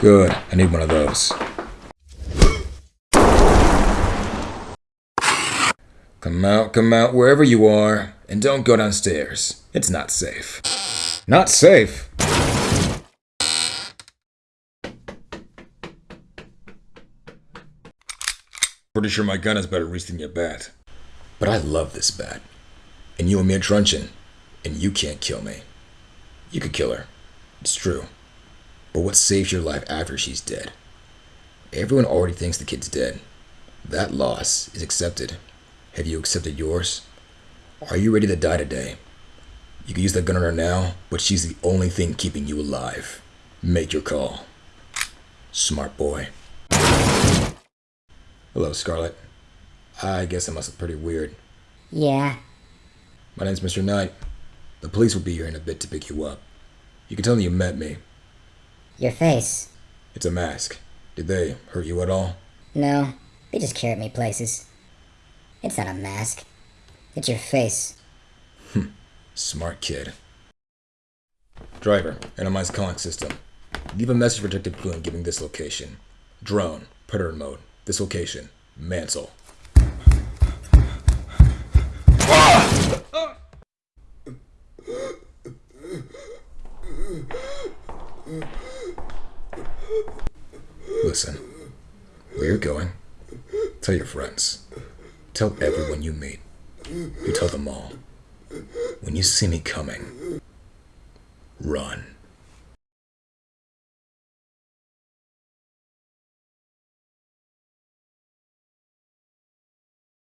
Good. I need one of those. Come out, come out, wherever you are, and don't go downstairs. It's not safe. Not safe? Pretty sure my gun has better reach than your bat. But I love this bat. And you and me are truncheon. And you can't kill me. You could kill her. It's true. But what saves your life after she's dead? Everyone already thinks the kid's dead. That loss is accepted. Have you accepted yours? Are you ready to die today? You can use that gun on her now, but she's the only thing keeping you alive. Make your call. Smart boy. Hello, Scarlet. I guess I must look pretty weird. Yeah. My name's Mr. Knight. The police will be here in a bit to pick you up. You can tell them you met me. Your face. It's a mask. Did they hurt you at all? No, they just carry me places. It's not a mask. It's your face. Hmm. Smart kid. Driver, analyze calling system. Leave a message for Detective Boone giving this location. Drone, predator mode. This location. Mansell. Listen, where you're going, tell your friends. Tell everyone you meet. You tell them all. When you see me coming, run.